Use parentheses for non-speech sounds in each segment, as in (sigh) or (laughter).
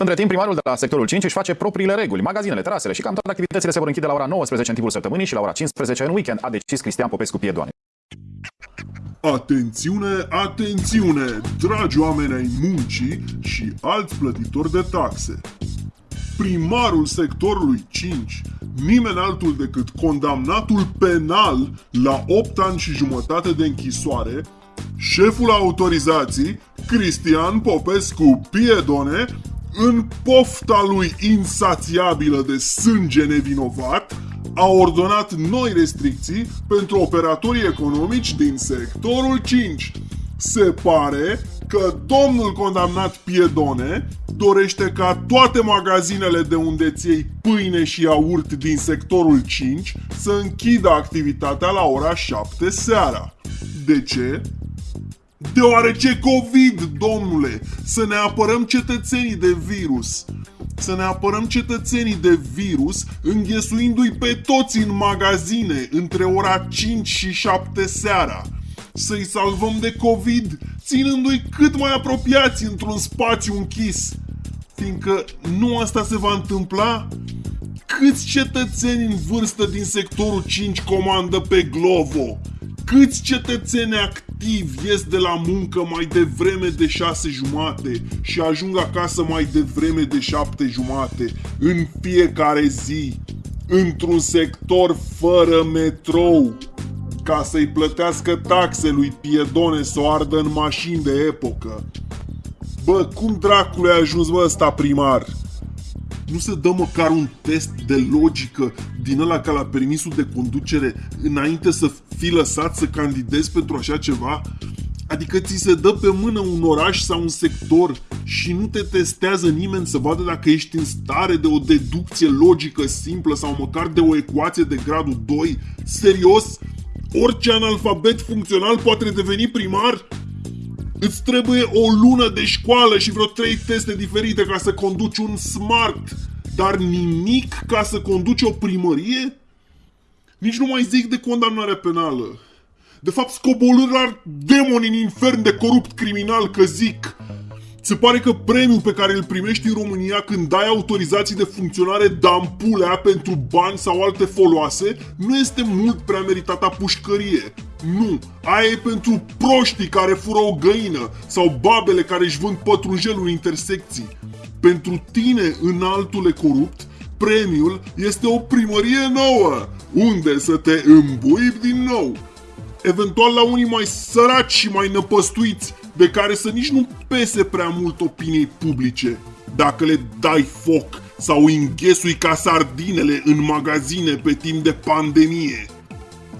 Între timp, primarul de la sectorul 5 își face propriile reguli. Magazinele, terasele și cam toate activitățile se vor închide la ora 19 în timpul săptămânii și la ora 15 în weekend, a decis Cristian Popescu Piedoane. Atențiune, atențiune, dragi oameni ai muncii și alți plătitori de taxe. Primarul sectorului 5, nimeni altul decât condamnatul penal la 8 ani și jumătate de închisoare, șeful autorizației, Cristian Popescu Piedone, în pofta lui insațiabilă de sânge nevinovat, a ordonat noi restricții pentru operatorii economici din sectorul 5. Se pare că domnul condamnat Piedone dorește ca toate magazinele de unde ții pâine și iaurt din sectorul 5 să închidă activitatea la ora 7 seara. De ce? Deoarece COVID, domnule, să ne apărăm cetățenii de virus. Să ne apărăm cetățenii de virus înghesuindu-i pe toți în magazine între ora 5 și 7 seara. Să-i salvăm de COVID ținându-i cât mai apropiați într-un spațiu închis. Fiindcă nu asta se va întâmpla, câți cetățeni în vârstă din sectorul 5 comandă pe Glovo? Câți cetățeni activi ies de la muncă mai devreme de șase jumate și ajung acasă mai devreme de șapte jumate în fiecare zi, într-un sector fără metrou, ca să-i plătească taxe lui Piedone să o ardă în mașini de epocă. Bă, cum dracului a ajuns bă ăsta primar? nu se dă măcar un test de logică din ăla ca la permisul de conducere înainte să fii lăsat să candidezi pentru așa ceva? Adică ți se dă pe mână un oraș sau un sector și nu te testează nimeni să vadă dacă ești în stare de o deducție logică simplă sau măcar de o ecuație de gradul 2? Serios? Orice analfabet funcțional poate deveni primar? Îți trebuie o lună de școală și vreo trei teste diferite ca să conduci un smart, dar nimic ca să conduci o primărie? Nici nu mai zic de condamnare penală. De fapt, scobolâri demoni în infern de corupt criminal că zic. Se pare că premiul pe care îl primești în România când dai autorizații de funcționare dampulea pentru bani sau alte foloase nu este mult prea meritata pușcărie. Nu, aia e pentru proștii care fură o găină sau babele care își vând pătrunjelul în intersecții. Pentru tine, înaltule corupt, premiul este o primărie nouă, unde să te îmbuibi din nou. Eventual la unii mai săraci și mai năpăstuiți, de care să nici nu pese prea mult opiniei publice. Dacă le dai foc sau înghesui ca sardinele în magazine pe timp de pandemie.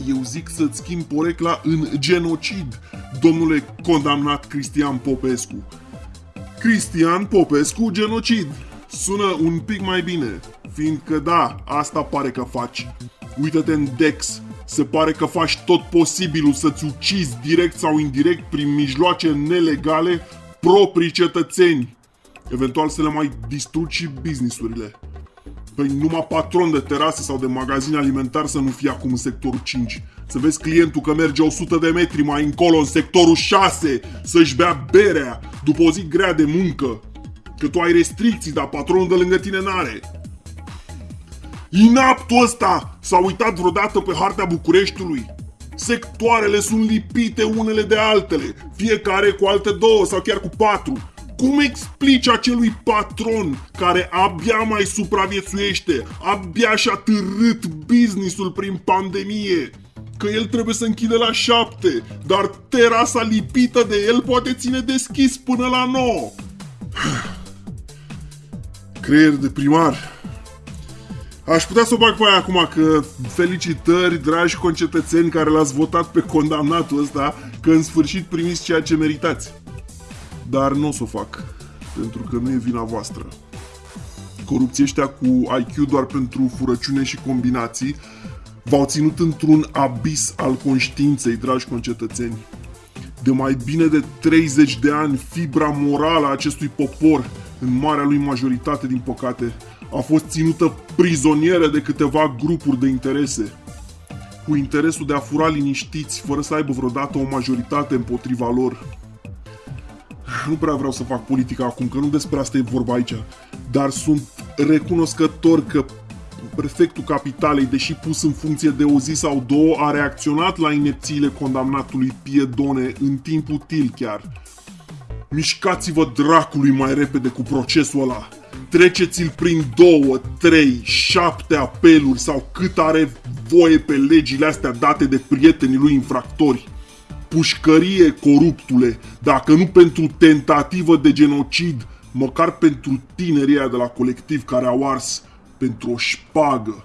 Eu zic să-ți schimb porecla în genocid, domnule condamnat Cristian Popescu. Cristian Popescu genocid. Sună un pic mai bine, fiindcă da, asta pare că faci. Uită-te în Dex, se pare că faci tot posibilul să-ți ucizi direct sau indirect prin mijloace nelegale proprii cetățeni. Eventual să le mai distrugi și businessurile. Păi numai patron de terase sau de magazin alimentar să nu fie acum în sectorul 5. Să vezi clientul că merge 100 de metri mai încolo în sectorul 6 să-și bea berea după o zi grea de muncă. Că tu ai restricții, dar patronul de lângă tine n-are. Inaptul ăsta s-a uitat vreodată pe harta Bucureștiului. Sectoarele sunt lipite unele de altele, fiecare cu alte două sau chiar cu patru. Cum explici acelui patron care abia mai supraviețuiește, abia și-a târât businessul prin pandemie, că el trebuie să închide la șapte, dar terasa lipită de el poate ține deschis până la nouă. (sighs) Creier de primar. Aș putea să o bag pe aia acum că felicitări, dragi concetățeni care l-ați votat pe condamnatul ăsta, că în sfârșit primiți ceea ce meritați. Dar nu o să o fac, pentru că nu e vina voastră. Corupții ăștia cu IQ doar pentru furăciune și combinații v-au ținut într-un abis al conștiinței, dragi concetățeni. De mai bine de 30 de ani, fibra morală a acestui popor, în marea lui majoritate, din păcate, a fost ținută prizonieră de câteva grupuri de interese, cu interesul de a fura liniștiți, fără să aibă vreodată o majoritate împotriva lor. Nu prea vreau să fac politică acum, că nu despre asta e vorba aici. dar sunt recunoscător că prefectul capitalei, deși pus în funcție de o zi sau două, a reacționat la inepțiile condamnatului Piedone în timp util chiar. Mișcați-vă dracului mai repede cu procesul ăla. Treceți-l prin două, trei, șapte apeluri sau cât are voie pe legile astea date de prietenii lui infractori. Pușcărie, coruptule, dacă nu pentru tentativă de genocid, măcar pentru tinerii aia de la colectiv care au ars pentru o șpagă.